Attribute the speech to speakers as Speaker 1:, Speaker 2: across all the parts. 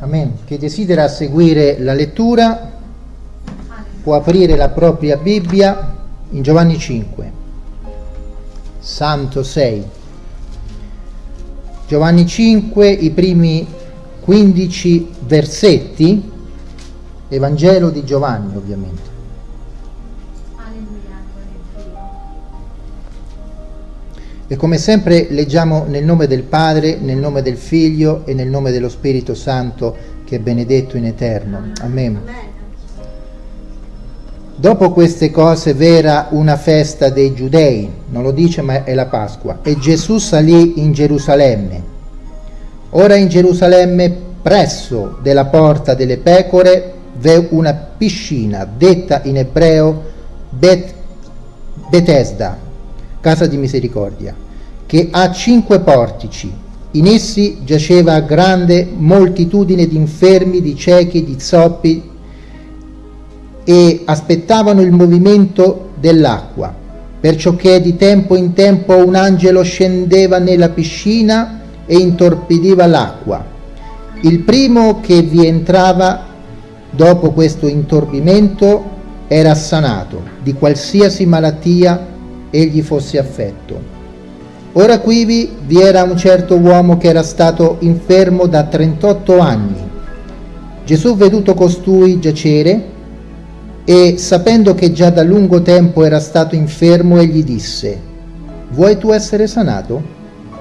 Speaker 1: Amen. Chi desidera seguire la lettura può aprire la propria Bibbia in Giovanni 5, Santo 6. Giovanni 5, i primi 15 versetti, Evangelo di Giovanni ovviamente. E come sempre leggiamo nel nome del Padre, nel nome del Figlio e nel nome dello Spirito Santo che è benedetto in eterno. Amen. Dopo queste cose v'era una festa dei giudei, non lo dice ma è la Pasqua, e Gesù salì in Gerusalemme. Ora in Gerusalemme, presso della porta delle pecore, v'è una piscina, detta in ebreo Bet, Betesda, casa di misericordia, che ha cinque portici. In essi giaceva grande moltitudine di infermi, di ciechi, di zoppi, e aspettavano il movimento dell'acqua, perciò che di tempo in tempo un angelo scendeva nella piscina e intorpidiva l'acqua. Il primo che vi entrava dopo questo intorbimento era sanato di qualsiasi malattia egli fosse affetto. Ora quivi vi era un certo uomo che era stato infermo da 38 anni. Gesù veduto costui giacere e sapendo che già da lungo tempo era stato infermo, egli disse, vuoi tu essere sanato?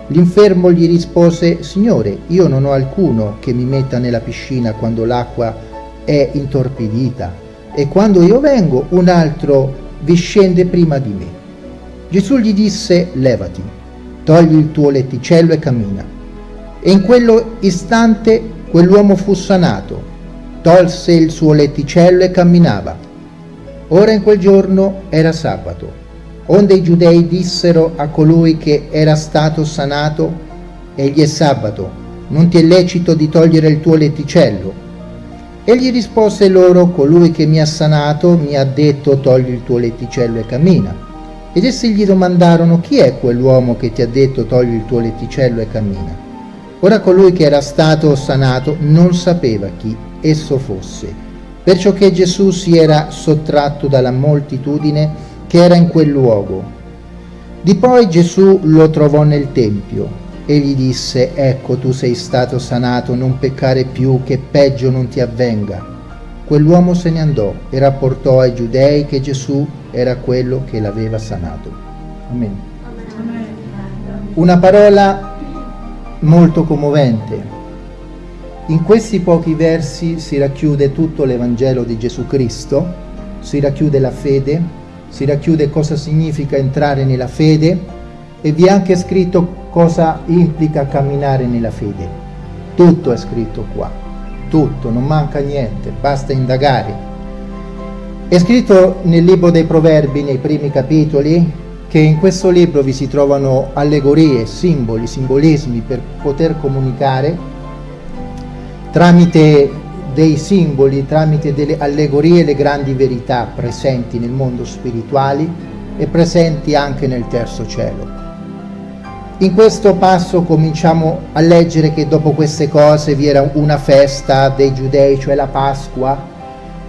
Speaker 1: L'infermo gli rispose, Signore, io non ho alcuno che mi metta nella piscina quando l'acqua è intorpidita e quando io vengo un altro vi scende prima di me. Gesù gli disse, levati, togli il tuo letticello e cammina. E in quello istante quell'uomo fu sanato, tolse il suo letticello e camminava. Ora in quel giorno era sabato, onde i giudei dissero a colui che era stato sanato, egli è sabato, non ti è lecito di togliere il tuo letticello. Egli rispose loro, colui che mi ha sanato mi ha detto togli il tuo letticello e cammina. Ed essi gli domandarono chi è quell'uomo che ti ha detto togli il tuo letticello e cammina. Ora colui che era stato sanato non sapeva chi esso fosse, perciò che Gesù si era sottratto dalla moltitudine che era in quel luogo. Di poi Gesù lo trovò nel Tempio e gli disse, ecco tu sei stato sanato, non peccare più, che peggio non ti avvenga. Quell'uomo se ne andò e rapportò ai giudei che Gesù era quello che l'aveva sanato. Amen. Una parola molto commovente. In questi pochi versi si racchiude tutto l'Evangelo di Gesù Cristo, si racchiude la fede, si racchiude cosa significa entrare nella fede e vi è anche scritto cosa implica camminare nella fede. Tutto è scritto qua, tutto, non manca niente, basta indagare. È scritto nel libro dei Proverbi, nei primi capitoli, che in questo libro vi si trovano allegorie, simboli, simbolismi per poter comunicare tramite dei simboli, tramite delle allegorie, le grandi verità presenti nel mondo spirituale e presenti anche nel terzo cielo. In questo passo cominciamo a leggere che dopo queste cose vi era una festa dei giudei, cioè la Pasqua,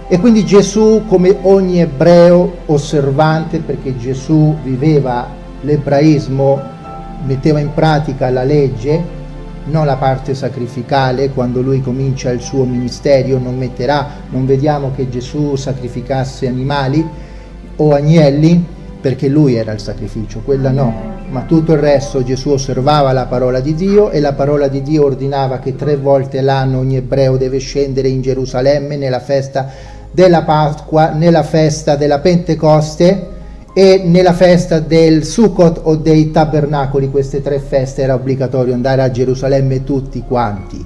Speaker 1: e quindi Gesù, come ogni ebreo osservante, perché Gesù viveva l'ebraismo, metteva in pratica la legge, non la parte sacrificale, quando lui comincia il suo ministero non metterà, non vediamo che Gesù sacrificasse animali o agnelli, perché lui era il sacrificio, quella no, ma tutto il resto Gesù osservava la parola di Dio e la parola di Dio ordinava che tre volte l'anno ogni ebreo deve scendere in Gerusalemme nella festa della Pasqua, nella festa della Pentecoste e nella festa del Sukkot o dei Tabernacoli, queste tre feste era obbligatorio andare a Gerusalemme tutti quanti.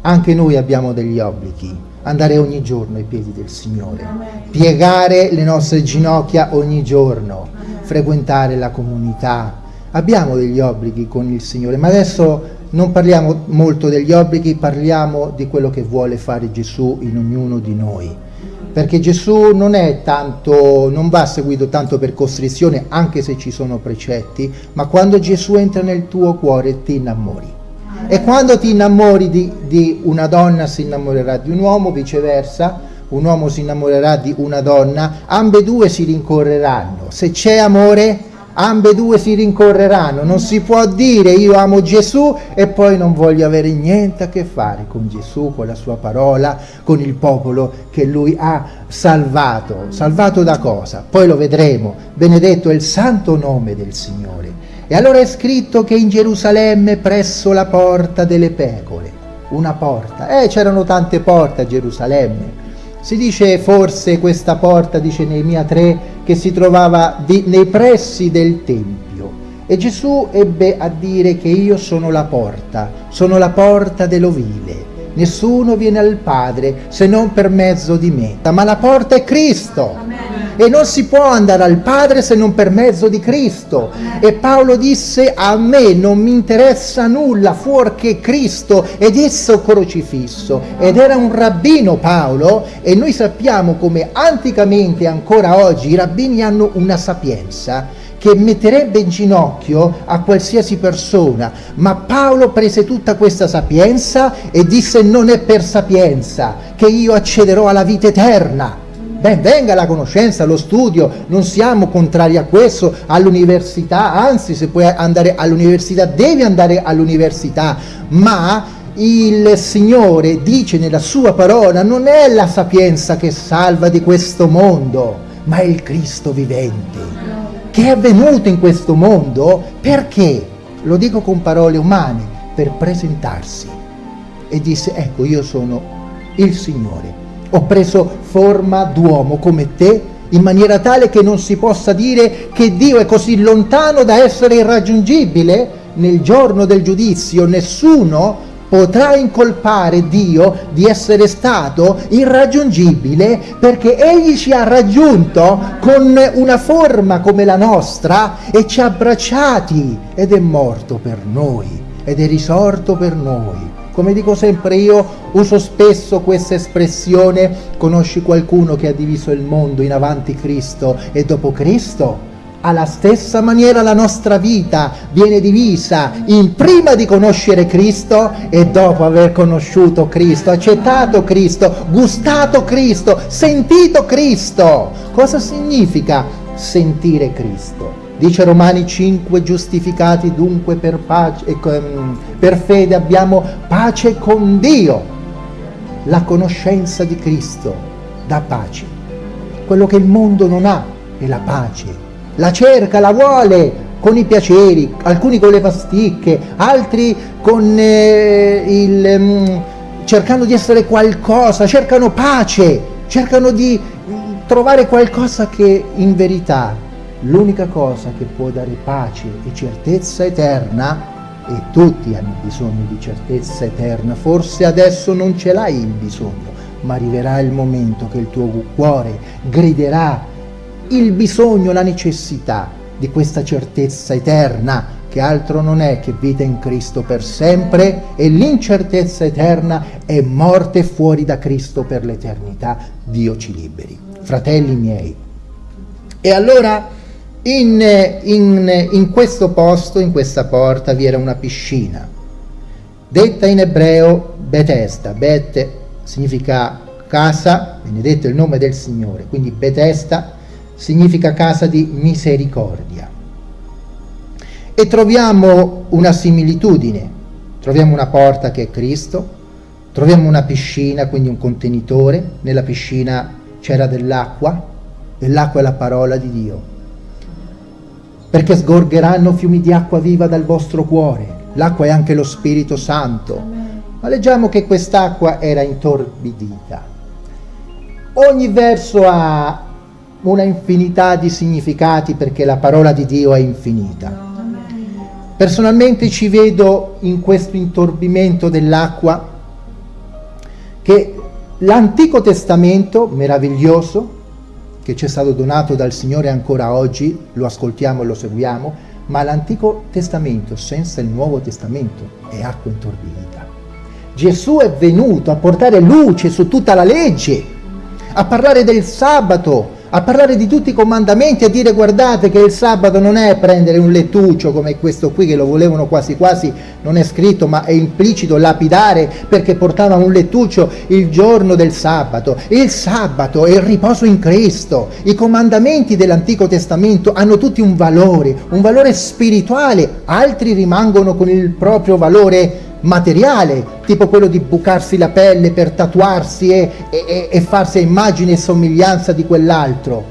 Speaker 1: Anche noi abbiamo degli obblighi, andare ogni giorno ai piedi del Signore, piegare le nostre ginocchia ogni giorno, frequentare la comunità. Abbiamo degli obblighi con il Signore, ma adesso non parliamo molto degli obblighi, parliamo di quello che vuole fare Gesù in ognuno di noi perché Gesù non tanto, non va seguito tanto per costrizione, anche se ci sono precetti, ma quando Gesù entra nel tuo cuore ti innamori. E quando ti innamori di, di una donna si innamorerà di un uomo, viceversa, un uomo si innamorerà di una donna, ambedue si rincorreranno. Se c'è amore, ambedue si rincorreranno. Non si può dire io amo Gesù e poi non voglio avere niente a che fare con Gesù, con la sua parola, con il popolo che lui ha salvato. Salvato da cosa? Poi lo vedremo. Benedetto è il santo nome del Signore. E allora è scritto che in Gerusalemme presso la porta delle pecore, una porta, eh c'erano tante porte a Gerusalemme, si dice forse questa porta, dice Neemia 3, che si trovava di, nei pressi del Tempio. E Gesù ebbe a dire che io sono la porta, sono la porta dell'ovile. Nessuno viene al Padre se non per mezzo di me. Ma la porta è Cristo. E non si può andare al Padre se non per mezzo di Cristo. E Paolo disse a me non mi interessa nulla fuorché Cristo ed esso crocifisso. Ed era un rabbino Paolo e noi sappiamo come anticamente ancora oggi i rabbini hanno una sapienza che metterebbe in ginocchio a qualsiasi persona, ma Paolo prese tutta questa sapienza e disse non è per sapienza che io accederò alla vita eterna, Ben venga la conoscenza, lo studio, non siamo contrari a questo, all'università, anzi se puoi andare all'università devi andare all'università, ma il Signore dice nella sua parola non è la sapienza che salva di questo mondo, ma è il Cristo vivente, che è venuto in questo mondo perché, lo dico con parole umane, per presentarsi. E disse, ecco io sono il Signore ho preso forma d'uomo come te, in maniera tale che non si possa dire che Dio è così lontano da essere irraggiungibile. Nel giorno del giudizio nessuno potrà incolpare Dio di essere stato irraggiungibile perché Egli ci ha raggiunto con una forma come la nostra e ci ha abbracciati ed è morto per noi ed è risorto per noi. Come dico sempre io, uso spesso questa espressione, conosci qualcuno che ha diviso il mondo in avanti Cristo e dopo Cristo? Alla stessa maniera la nostra vita viene divisa in prima di conoscere Cristo e dopo aver conosciuto Cristo, accettato Cristo, gustato Cristo, sentito Cristo. Cosa significa sentire Cristo? Dice Romani 5, giustificati dunque per, pace, per fede abbiamo pace con Dio. La conoscenza di Cristo dà pace. Quello che il mondo non ha è la pace. La cerca, la vuole con i piaceri, alcuni con le pasticche, altri con eh, il, um, cercando di essere qualcosa, cercano pace, cercano di trovare qualcosa che in verità l'unica cosa che può dare pace e certezza eterna, e tutti hanno bisogno di certezza eterna, forse adesso non ce l'hai il bisogno, ma arriverà il momento che il tuo cuore griderà il bisogno, la necessità di questa certezza eterna, che altro non è che vita in Cristo per sempre e l'incertezza eterna è morte fuori da Cristo per l'eternità. Dio ci liberi. Fratelli miei. E allora in, in, in questo posto, in questa porta, vi era una piscina, detta in ebreo Betesta. Bet significa casa, benedetto il nome del Signore, quindi Betesta significa casa di misericordia. E troviamo una similitudine, troviamo una porta che è Cristo, troviamo una piscina, quindi un contenitore, nella piscina c'era dell'acqua, e l'acqua è la parola di Dio perché sgorgeranno fiumi di acqua viva dal vostro cuore. L'acqua è anche lo Spirito Santo. Ma leggiamo che quest'acqua era intorbidita. Ogni verso ha una infinità di significati perché la parola di Dio è infinita. Personalmente ci vedo in questo intorbimento dell'acqua che l'Antico Testamento, meraviglioso, che ci è stato donato dal Signore ancora oggi, lo ascoltiamo e lo seguiamo, ma l'Antico Testamento senza il Nuovo Testamento è acqua intorbidita. Gesù è venuto a portare luce su tutta la legge, a parlare del sabato, a parlare di tutti i comandamenti, a dire guardate che il sabato non è prendere un lettuccio come questo qui che lo volevano quasi quasi, non è scritto ma è implicito, lapidare perché portava un lettuccio il giorno del sabato. Il sabato è il riposo in Cristo, i comandamenti dell'Antico Testamento hanno tutti un valore, un valore spirituale, altri rimangono con il proprio valore materiale, tipo quello di bucarsi la pelle per tatuarsi e, e, e farsi immagine e somiglianza di quell'altro,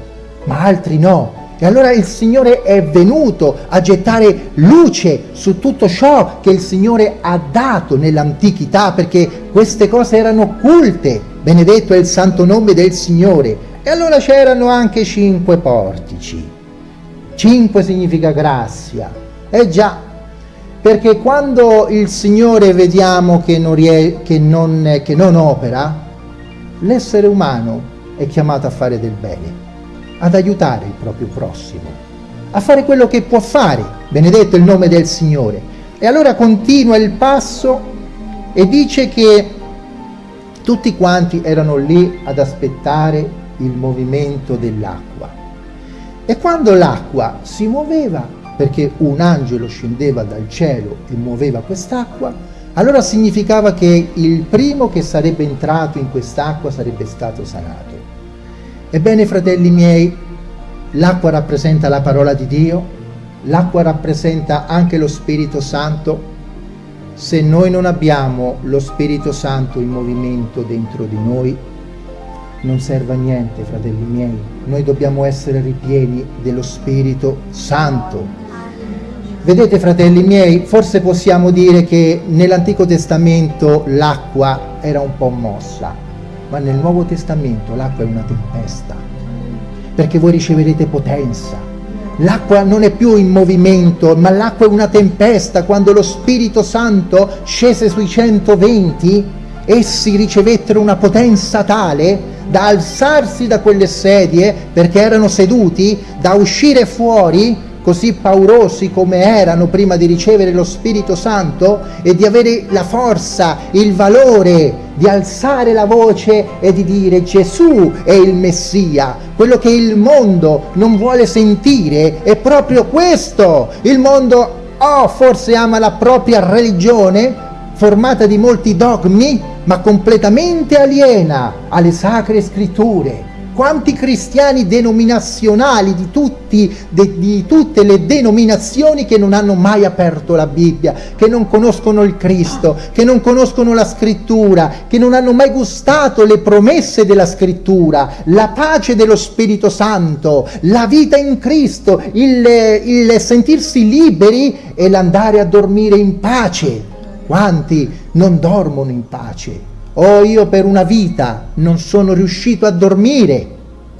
Speaker 1: ma altri no. E allora il Signore è venuto a gettare luce su tutto ciò che il Signore ha dato nell'antichità, perché queste cose erano occulte. Benedetto è il santo nome del Signore. E allora c'erano anche cinque portici. Cinque significa grazia. E già, perché quando il Signore vediamo che non, che non, che non opera, l'essere umano è chiamato a fare del bene, ad aiutare il proprio prossimo, a fare quello che può fare, benedetto il nome del Signore. E allora continua il passo e dice che tutti quanti erano lì ad aspettare il movimento dell'acqua. E quando l'acqua si muoveva, perché un angelo scendeva dal cielo e muoveva quest'acqua, allora significava che il primo che sarebbe entrato in quest'acqua sarebbe stato sanato. Ebbene, fratelli miei, l'acqua rappresenta la parola di Dio, l'acqua rappresenta anche lo Spirito Santo. Se noi non abbiamo lo Spirito Santo in movimento dentro di noi, non serve a niente, fratelli miei. Noi dobbiamo essere ripieni dello Spirito Santo. Vedete fratelli miei, forse possiamo dire che nell'Antico Testamento l'acqua era un po' mossa, ma nel Nuovo Testamento l'acqua è una tempesta, perché voi riceverete potenza. L'acqua non è più in movimento, ma l'acqua è una tempesta. Quando lo Spirito Santo scese sui 120, essi ricevettero una potenza tale da alzarsi da quelle sedie, perché erano seduti, da uscire fuori così paurosi come erano prima di ricevere lo Spirito Santo e di avere la forza, il valore di alzare la voce e di dire Gesù è il Messia, quello che il mondo non vuole sentire è proprio questo. Il mondo oh, forse ama la propria religione formata di molti dogmi, ma completamente aliena alle sacre scritture quanti cristiani denominazionali di, tutti, de, di, tutte le denominazioni che non hanno mai aperto la Bibbia, che non conoscono il Cristo, che non conoscono la scrittura, che non hanno mai gustato le promesse della scrittura, la pace dello Spirito Santo, la vita in Cristo, il, il sentirsi liberi e l'andare a dormire in pace. Quanti non dormono in pace? Oh, io per una vita non sono riuscito a dormire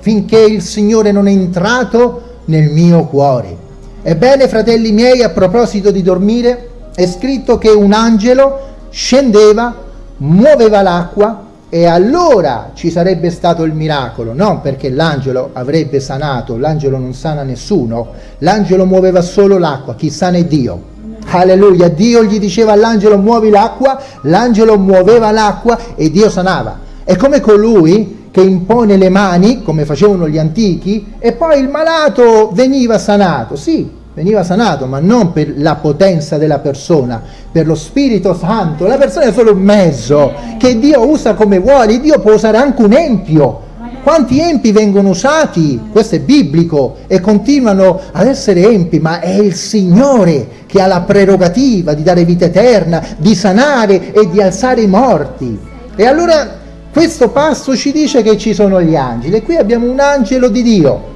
Speaker 1: finché il Signore non è entrato nel mio cuore. Ebbene, fratelli miei, a proposito di dormire, è scritto che un angelo scendeva, muoveva l'acqua e allora ci sarebbe stato il miracolo, non perché l'angelo avrebbe sanato, l'angelo non sana nessuno, l'angelo muoveva solo l'acqua, chi sana è Dio. Alleluia, Dio gli diceva all'angelo muovi l'acqua, l'angelo muoveva l'acqua e Dio sanava. È come colui che impone le mani, come facevano gli antichi, e poi il malato veniva sanato. Sì, veniva sanato, ma non per la potenza della persona, per lo Spirito Santo. La persona è solo un mezzo che Dio usa come vuole, Dio può usare anche un empio quanti empi vengono usati? Questo è biblico e continuano ad essere empi, ma è il Signore che ha la prerogativa di dare vita eterna, di sanare e di alzare i morti. E allora questo passo ci dice che ci sono gli angeli e qui abbiamo un angelo di Dio.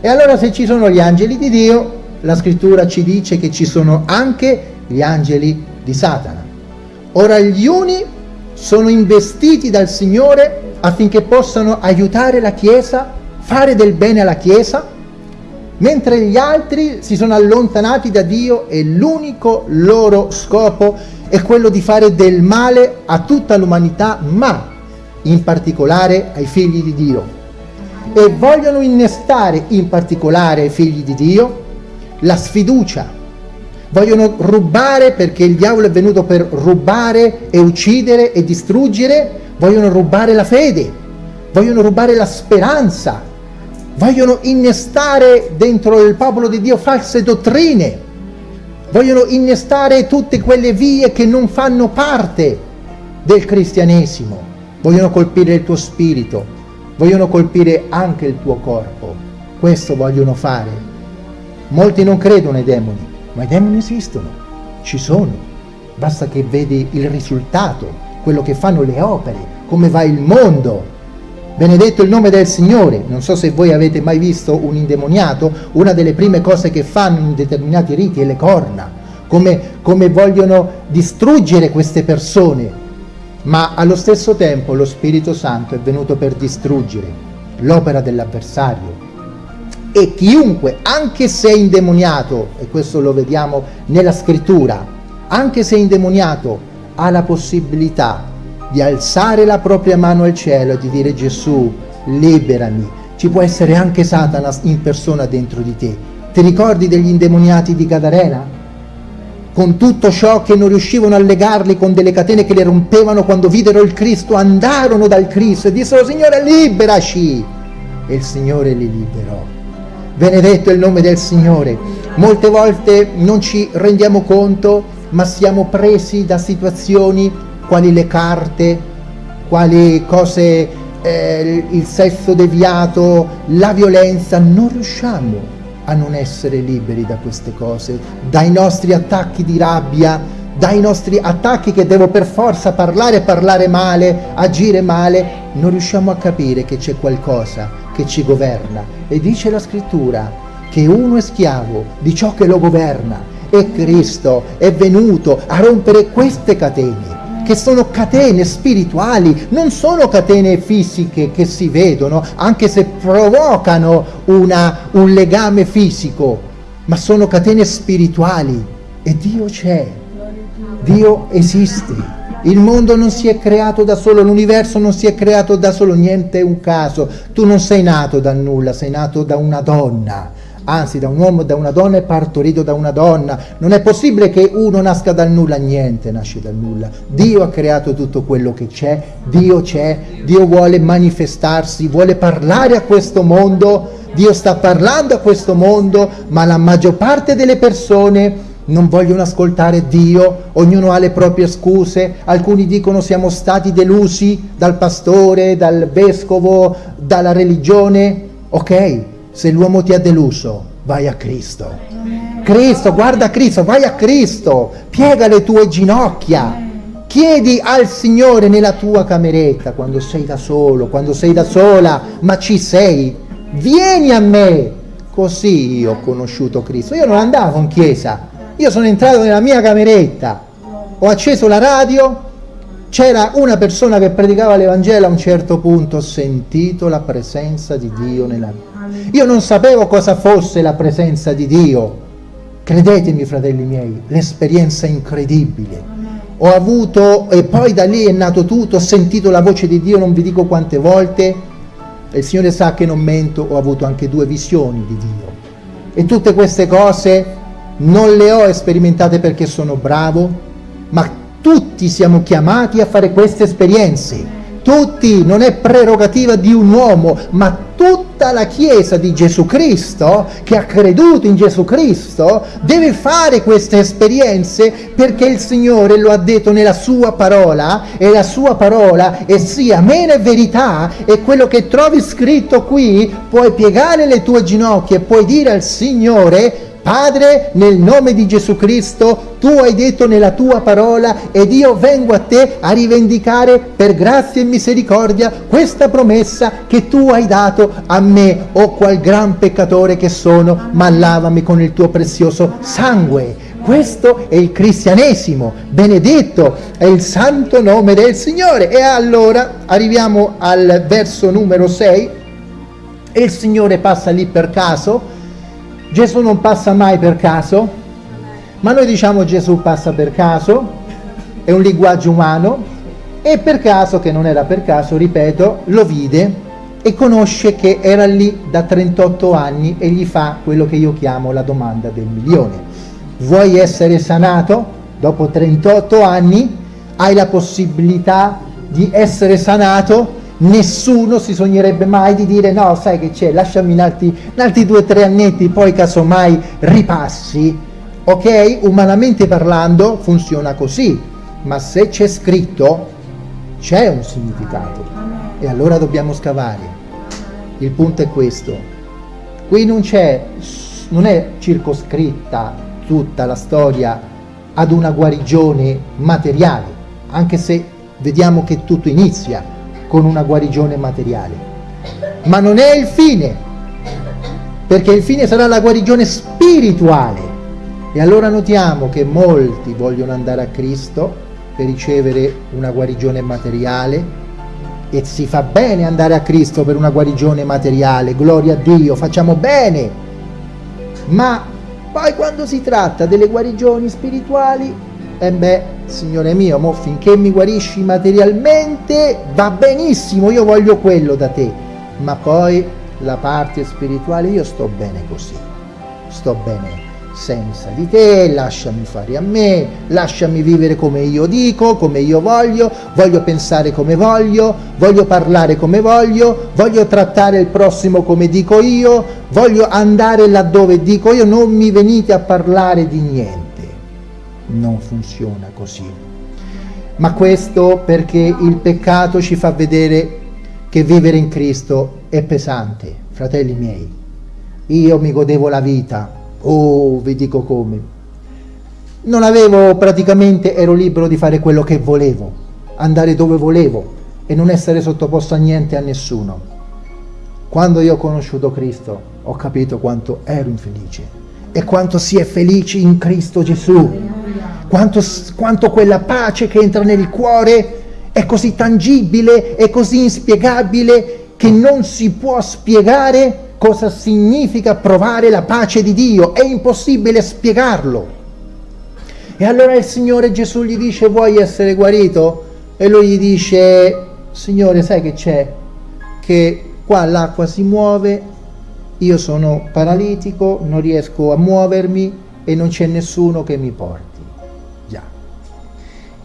Speaker 1: E allora se ci sono gli angeli di Dio, la scrittura ci dice che ci sono anche gli angeli di Satana. Ora gli uni sono investiti dal Signore affinché possano aiutare la Chiesa, fare del bene alla Chiesa, mentre gli altri si sono allontanati da Dio e l'unico loro scopo è quello di fare del male a tutta l'umanità, ma in particolare ai figli di Dio. E vogliono innestare in particolare ai figli di Dio la sfiducia. Vogliono rubare perché il diavolo è venuto per rubare e uccidere e distruggere vogliono rubare la fede, vogliono rubare la speranza vogliono innestare dentro il popolo di Dio false dottrine, vogliono innestare tutte quelle vie che non fanno parte del cristianesimo, vogliono colpire il tuo spirito, vogliono colpire anche il tuo corpo. Questo vogliono fare. Molti non credono ai demoni, ma i demoni esistono, ci sono. Basta che vedi il risultato, quello che fanno le opere, come va il mondo. Benedetto il nome del Signore. Non so se voi avete mai visto un indemoniato, una delle prime cose che fanno in determinati riti è le corna, come, come vogliono distruggere queste persone. Ma allo stesso tempo lo Spirito Santo è venuto per distruggere l'opera dell'avversario. E chiunque, anche se è indemoniato, e questo lo vediamo nella scrittura, anche se è indemoniato, ha la possibilità di alzare la propria mano al cielo e di dire Gesù, liberami. Ci può essere anche Satana in persona dentro di te. Ti ricordi degli indemoniati di Gadarena? Con tutto ciò che non riuscivano a legarli con delle catene che le rompevano quando videro il Cristo, andarono dal Cristo e dissero Signore liberaci! E il Signore li liberò. Benedetto il nome del Signore. Molte volte non ci rendiamo conto, ma siamo presi da situazioni quali le carte, quali cose, eh, il sesso deviato, la violenza, non riusciamo a non essere liberi da queste cose, dai nostri attacchi di rabbia, dai nostri attacchi che devo per forza parlare, parlare male, agire male, non riusciamo a capire che c'è qualcosa che ci governa. E dice la scrittura che uno è schiavo di ciò che lo governa e Cristo è venuto a rompere queste catene che sono catene spirituali, non sono catene fisiche che si vedono, anche se provocano una, un legame fisico, ma sono catene spirituali e Dio c'è, Dio esiste. Il mondo non si è creato da solo, l'universo non si è creato da solo, niente è un caso. Tu non sei nato da nulla, sei nato da una donna anzi da un uomo e da una donna è partorito da una donna. Non è possibile che uno nasca dal nulla, niente nasce dal nulla. Dio ha creato tutto quello che c'è, Dio c'è, Dio vuole manifestarsi, vuole parlare a questo mondo, Dio sta parlando a questo mondo, ma la maggior parte delle persone non vogliono ascoltare Dio, ognuno ha le proprie scuse, alcuni dicono siamo stati delusi dal pastore, dal vescovo, dalla religione, ok, se l'uomo ti ha deluso, vai a Cristo. Cristo, guarda Cristo, vai a Cristo, piega le tue ginocchia. Chiedi al Signore nella tua cameretta, quando sei da solo, quando sei da sola, ma ci sei, vieni a me. Così io ho conosciuto Cristo. Io non andavo in chiesa, io sono entrato nella mia cameretta, ho acceso la radio, c'era una persona che predicava l'Evangelo, a un certo punto ho sentito la presenza di Dio nella mia io non sapevo cosa fosse la presenza di Dio. Credetemi, fratelli miei, l'esperienza incredibile. Ho avuto, e poi da lì è nato tutto, ho sentito la voce di Dio non vi dico quante volte, e il Signore sa che non mento, ho avuto anche due visioni di Dio. E tutte queste cose non le ho sperimentate perché sono bravo, ma tutti siamo chiamati a fare queste esperienze. Tutti, non è prerogativa di un uomo, ma tutta la Chiesa di Gesù Cristo, che ha creduto in Gesù Cristo, deve fare queste esperienze perché il Signore lo ha detto nella sua parola e la sua parola è sì, amen e verità e quello che trovi scritto qui puoi piegare le tue ginocchia e puoi dire al Signore Padre, nel nome di Gesù Cristo, tu hai detto nella tua parola ed io vengo a te a rivendicare per grazia e misericordia questa promessa che tu hai dato a me, o qual gran peccatore che sono, ma lavami con il tuo prezioso sangue. Questo è il cristianesimo, benedetto è il santo nome del Signore. E allora arriviamo al verso numero 6 e il Signore passa lì per caso Gesù non passa mai per caso, ma noi diciamo Gesù passa per caso, è un linguaggio umano, e per caso, che non era per caso, ripeto, lo vide e conosce che era lì da 38 anni e gli fa quello che io chiamo la domanda del milione. Vuoi essere sanato? Dopo 38 anni hai la possibilità di essere sanato nessuno si sognerebbe mai di dire no, sai che c'è, lasciami in altri, in altri due o tre annetti, poi casomai ripassi. Ok? Umanamente parlando funziona così, ma se c'è scritto c'è un significato e allora dobbiamo scavare. Il punto è questo. Qui non c'è, non è circoscritta tutta la storia ad una guarigione materiale, anche se vediamo che tutto inizia con una guarigione materiale. Ma non è il fine, perché il fine sarà la guarigione spirituale. E allora notiamo che molti vogliono andare a Cristo per ricevere una guarigione materiale e si fa bene andare a Cristo per una guarigione materiale, gloria a Dio, facciamo bene. Ma poi quando si tratta delle guarigioni spirituali, eh beh, Signore mio, mo finché mi guarisci materialmente va benissimo, io voglio quello da te, ma poi la parte spirituale io sto bene così, sto bene senza di te, lasciami fare a me, lasciami vivere come io dico, come io voglio, voglio pensare come voglio, voglio parlare come voglio, voglio trattare il prossimo come dico io, voglio andare laddove dico io, non mi venite a parlare di niente. Non funziona così. Ma questo perché il peccato ci fa vedere che vivere in Cristo è pesante, fratelli miei. Io mi godevo la vita, Oh, vi dico come. Non avevo praticamente, ero libero di fare quello che volevo, andare dove volevo e non essere sottoposto a niente a nessuno. Quando io ho conosciuto Cristo ho capito quanto ero infelice e quanto si è felici in Cristo Gesù. Quanto, quanto quella pace che entra nel cuore è così tangibile e così inspiegabile che non si può spiegare cosa significa provare la pace di Dio, è impossibile spiegarlo. E allora il Signore Gesù gli dice vuoi essere guarito? E lui gli dice Signore sai che c'è? Che qua l'acqua si muove, io sono paralitico, non riesco a muovermi e non c'è nessuno che mi porti. Già.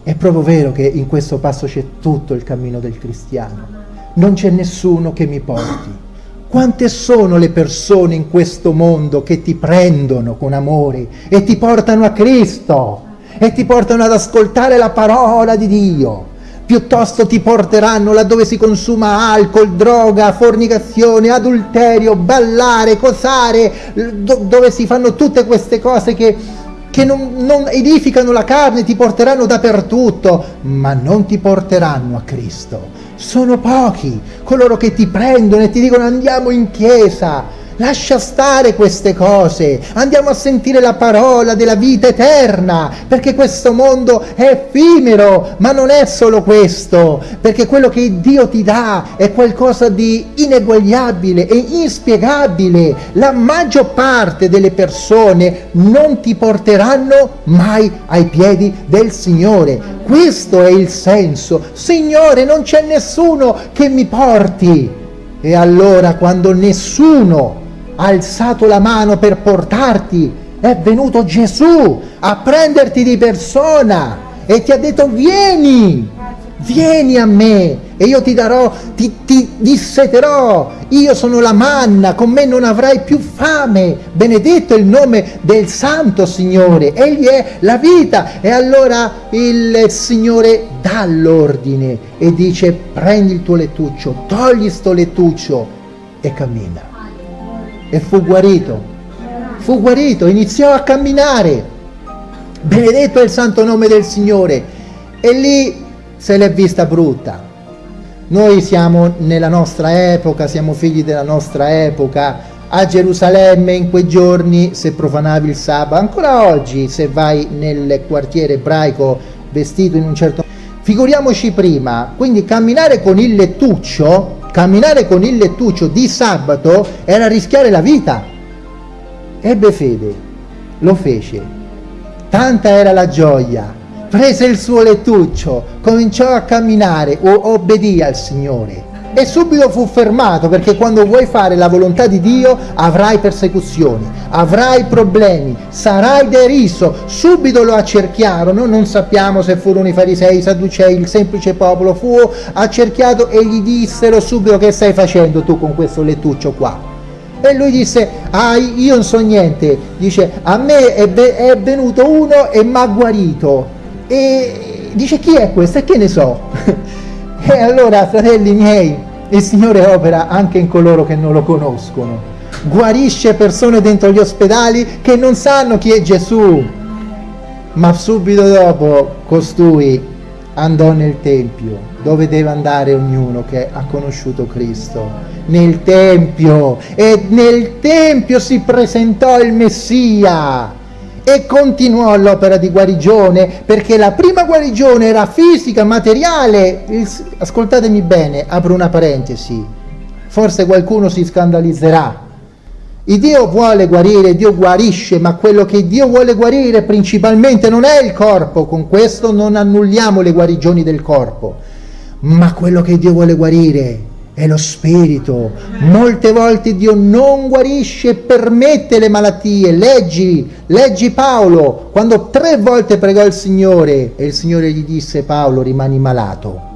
Speaker 1: È proprio vero che in questo passo c'è tutto il cammino del cristiano. Non c'è nessuno che mi porti quante sono le persone in questo mondo che ti prendono con amore e ti portano a Cristo e ti portano ad ascoltare la parola di Dio? Piuttosto ti porteranno laddove si consuma alcol, droga, fornicazione, adulterio, ballare, cosare, dove si fanno tutte queste cose che, che non, non edificano la carne, ti porteranno dappertutto, ma non ti porteranno a Cristo. Sono pochi coloro che ti prendono e ti dicono andiamo in chiesa, Lascia stare queste cose, andiamo a sentire la parola della vita eterna, perché questo mondo è effimero, ma non è solo questo, perché quello che Dio ti dà è qualcosa di ineguagliabile e inspiegabile. La maggior parte delle persone non ti porteranno mai ai piedi del Signore. Questo è il senso. Signore, non c'è nessuno che mi porti. E allora quando nessuno ha alzato la mano per portarti, è venuto Gesù a prenderti di persona e ti ha detto vieni, vieni a me e io ti darò, ti, ti disseterò, io sono la manna, con me non avrai più fame, benedetto il nome del Santo Signore, Egli è la vita. E allora il Signore dà l'ordine e dice prendi il tuo lettuccio, togli sto lettuccio e cammina e fu guarito. Fu guarito, iniziò a camminare. Benedetto è il santo nome del Signore. E lì se l'è vista brutta. Noi siamo nella nostra epoca, siamo figli della nostra epoca. A Gerusalemme in quei giorni se profanavi il sabato, ancora oggi se vai nel quartiere ebraico vestito in un certo figuriamoci prima, quindi camminare con il lettuccio camminare con il lettuccio di sabato era rischiare la vita. Ebbe fede, lo fece. Tanta era la gioia. Prese il suo lettuccio, cominciò a camminare, obbedì al Signore. E subito fu fermato perché quando vuoi fare la volontà di Dio avrai persecuzioni, avrai problemi, sarai deriso. Subito lo accerchiarono, non sappiamo se furono i farisei, i sadducei, il semplice popolo, fu accerchiato e gli dissero subito che stai facendo tu con questo lettuccio qua. E lui disse, ah io non so niente, dice a me è, è venuto uno e mi ha guarito. E dice chi è questo e che ne so? E allora, fratelli miei, il Signore opera anche in coloro che non lo conoscono. Guarisce persone dentro gli ospedali che non sanno chi è Gesù. Ma subito dopo costui andò nel Tempio, dove deve andare ognuno che ha conosciuto Cristo. Nel Tempio. E nel Tempio si presentò il Messia e continuò l'opera di guarigione perché la prima guarigione era fisica, materiale. Ascoltatemi bene, apro una parentesi, forse qualcuno si scandalizzerà. Il Dio vuole guarire, Dio guarisce, ma quello che Dio vuole guarire principalmente non è il corpo, con questo non annulliamo le guarigioni del corpo, ma quello che Dio vuole guarire è lo spirito. Molte volte Dio non guarisce e permette le malattie. Leggi, leggi Paolo, quando tre volte pregò il Signore e il Signore gli disse Paolo rimani malato.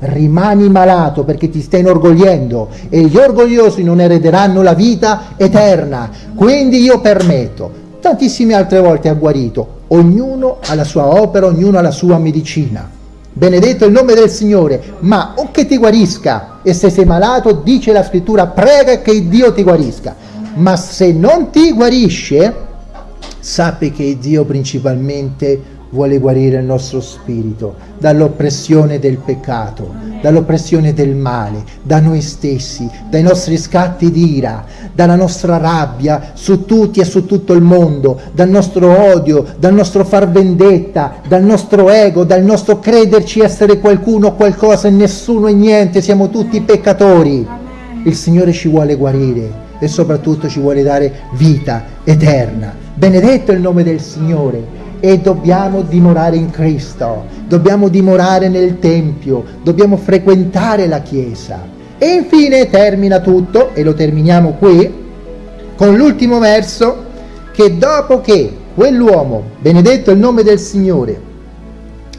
Speaker 1: Rimani malato perché ti stai inorgogliendo e gli orgogliosi non erederanno la vita eterna. Quindi io permetto. Tantissime altre volte ha guarito. Ognuno ha la sua opera, ognuno ha la sua medicina benedetto il nome del Signore, ma o che ti guarisca e se sei malato dice la scrittura prega che Dio ti guarisca, ma se non ti guarisce sappi che Dio principalmente vuole guarire il nostro spirito dall'oppressione del peccato, dall'oppressione del male, da noi stessi, dai nostri scatti di ira, dalla nostra rabbia su tutti e su tutto il mondo, dal nostro odio, dal nostro far vendetta, dal nostro ego, dal nostro crederci essere qualcuno, qualcosa e nessuno e niente, siamo tutti peccatori. Il Signore ci vuole guarire e soprattutto ci vuole dare vita eterna. Benedetto il nome del Signore e dobbiamo dimorare in Cristo, dobbiamo dimorare nel Tempio, dobbiamo frequentare la Chiesa. E infine termina tutto, e lo terminiamo qui, con l'ultimo verso, che dopo che quell'uomo, benedetto il nome del Signore,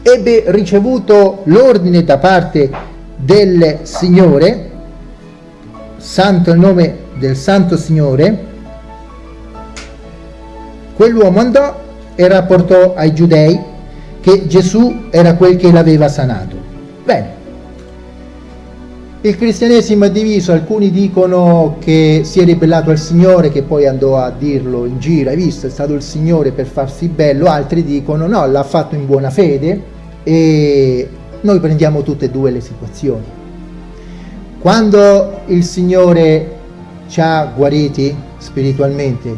Speaker 1: ebbe ricevuto l'ordine da parte del Signore, santo il nome del Santo Signore, quell'uomo andò e rapportò ai giudei che Gesù era quel che l'aveva sanato. Bene, il cristianesimo è diviso, alcuni dicono che si è ribellato al Signore, che poi andò a dirlo in giro, hai visto, è stato il Signore per farsi bello, altri dicono no, l'ha fatto in buona fede e noi prendiamo tutte e due le situazioni. Quando il Signore ci ha guariti spiritualmente,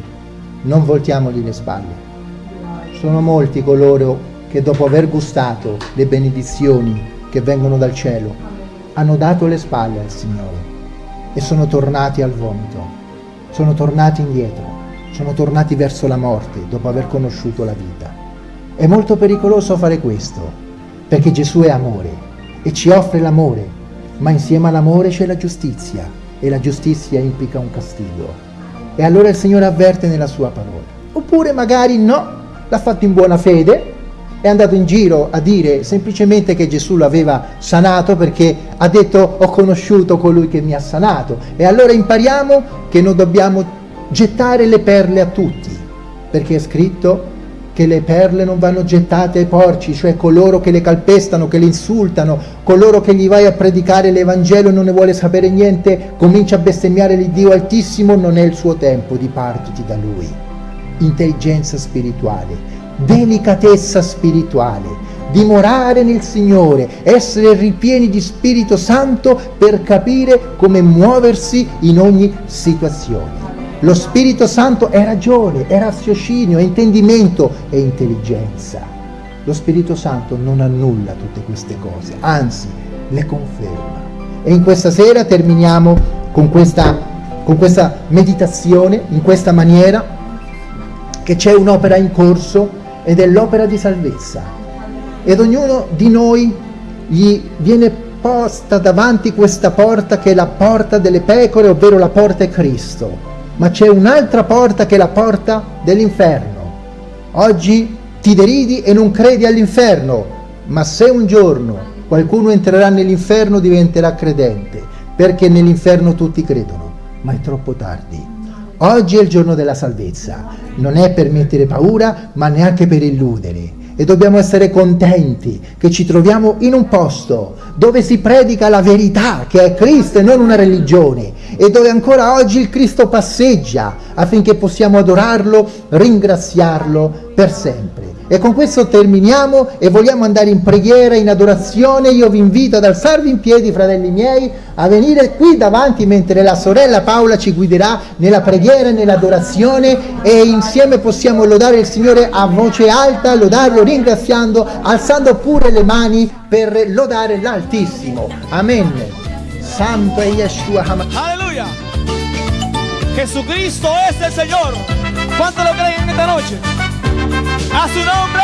Speaker 1: non voltiamogli le spalle sono molti coloro che dopo aver gustato le benedizioni che vengono dal cielo hanno dato le spalle al Signore e sono tornati al vomito, sono tornati indietro, sono tornati verso la morte dopo aver conosciuto la vita. È molto pericoloso fare questo, perché Gesù è amore e ci offre l'amore, ma insieme all'amore c'è la giustizia e la giustizia implica un castigo. E allora il Signore avverte nella sua parola. Oppure magari no, l'ha fatto in buona fede, è andato in giro a dire semplicemente che Gesù l'aveva sanato perché ha detto ho conosciuto colui che mi ha sanato. E allora impariamo che non dobbiamo gettare le perle a tutti, perché è scritto che le perle non vanno gettate ai porci, cioè coloro che le calpestano, che le insultano, coloro che gli vai a predicare l'Evangelo e non ne vuole sapere niente, comincia a bestemmiare l'Iddio Altissimo, non è il suo tempo, dipartiti da lui intelligenza spirituale, delicatezza spirituale, dimorare nel Signore, essere ripieni di Spirito Santo per capire come muoversi in ogni situazione. Lo Spirito Santo è ragione, è raziocinio, è intendimento, è intelligenza. Lo Spirito Santo non annulla tutte queste cose, anzi le conferma. E in questa sera terminiamo con questa, con questa meditazione, in questa maniera, che c'è un'opera in corso ed è l'opera di salvezza. Ed ognuno di noi gli viene posta davanti questa porta che è la porta delle pecore, ovvero la porta è Cristo, ma c'è un'altra porta che è la porta dell'inferno. Oggi ti deridi e non credi all'inferno, ma se un giorno qualcuno entrerà nell'inferno diventerà credente, perché nell'inferno tutti credono, ma è troppo tardi. Oggi è il giorno della salvezza, non è per mettere paura, ma neanche per illudere e dobbiamo essere contenti che ci troviamo in un posto dove si predica la verità che è Cristo e non una religione e dove ancora oggi il Cristo passeggia affinché possiamo adorarlo, ringraziarlo per sempre. E con questo terminiamo e vogliamo andare in preghiera, in adorazione. Io vi invito ad alzarvi in piedi, fratelli miei, a venire qui davanti mentre la sorella Paola ci guiderà nella preghiera e nell'adorazione e insieme possiamo lodare il Signore a voce alta, lodarlo ringraziando, alzando pure le mani per lodare l'Altissimo. Amen. Santo è Yeshua
Speaker 2: Aleluya. Jesucristo es el Señor. ¿Cuánto lo creen en esta noche? A su nombre.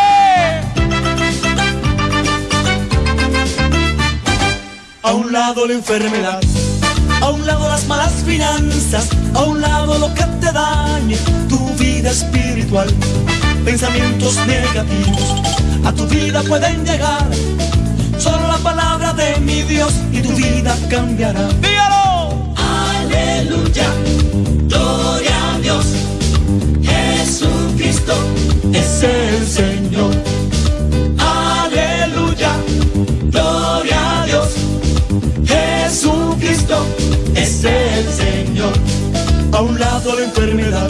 Speaker 3: A un lado la enfermedad, a un lado las malas finanzas, a un lado lo que te dañe tu vida espiritual. Pensamientos negativos a tu vida pueden llegar. Solo la palabra de mi Dios y tu vida cambiará.
Speaker 2: Dígalo.
Speaker 3: Aleluya, gloria es el Señor. Aleluya, gloria a Dios. Jesucristo es el Señor. A un lado la enfermedad,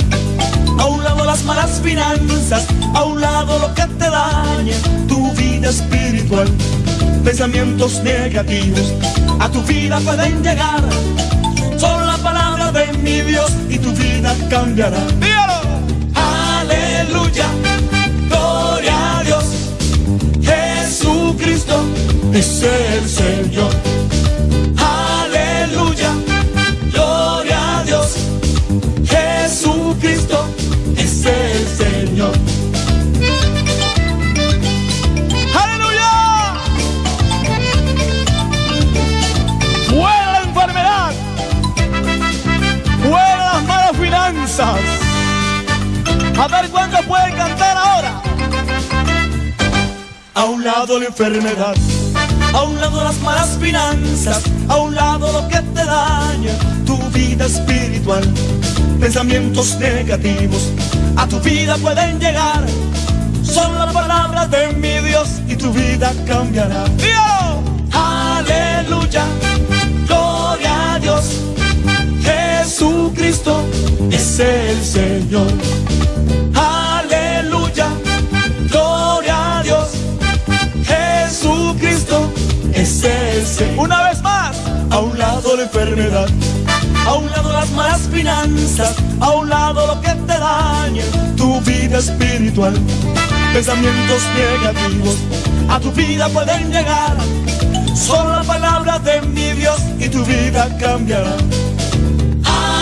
Speaker 3: a un lado las malas finanzas, a un lado lo que te daña tu vida espiritual. Pensamientos negativos a tu vida pueden llegar. Son la palabra de mi Dios y tu vida cambiará.
Speaker 2: Dígalo.
Speaker 3: Aleluya, Es el Señor. Aleluya, gloria a Dios. Jesucristo es el Señor.
Speaker 2: Aleluya. Fuera la enfermedad. Fuera las malas finanzas. A ver cuántos pueden cantar ahora.
Speaker 3: A un lado la enfermedad, a un lado las malas finanzas, a un lado lo que te daña tu vida espiritual. Pensamientos negativos a tu vida pueden llegar. Son las palabras de mi Dios y tu vida cambiará.
Speaker 2: Dígalo.
Speaker 3: Aleluya, gloria a Dios. Jesucristo es el Señor.
Speaker 2: Una vez más.
Speaker 3: A un lado la enfermedad, a un lado las malas finanzas, a un lado lo que te daña tu vida espiritual. Pensamientos negativos a tu vida pueden llegar. Son la palabra de mi Dios y tu vida cambiará.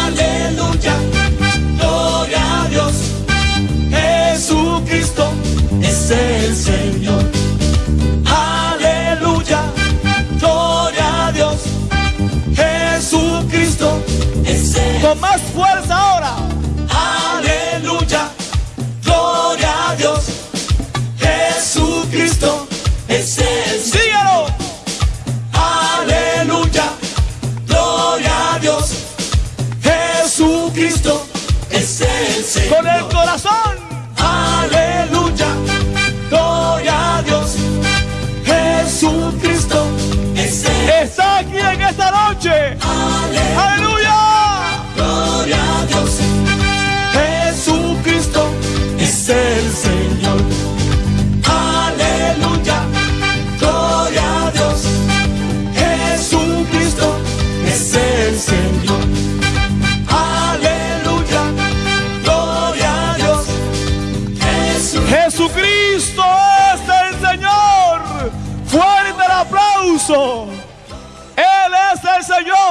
Speaker 3: Aleluya, gloria a Dios. Jesucristo es el Señor. Aleluya, gloria
Speaker 2: Con más fuerza ahora.
Speaker 3: Aleluya, gloria a Dios. Jesucristo es el Señor.
Speaker 2: Dígalo.
Speaker 3: Aleluya, gloria a Dios. Jesucristo es el Señor.
Speaker 2: Con el corazón.
Speaker 3: Aleluya, gloria a Dios. Jesucristo es el
Speaker 2: Está aquí en esta noche. Aleluya.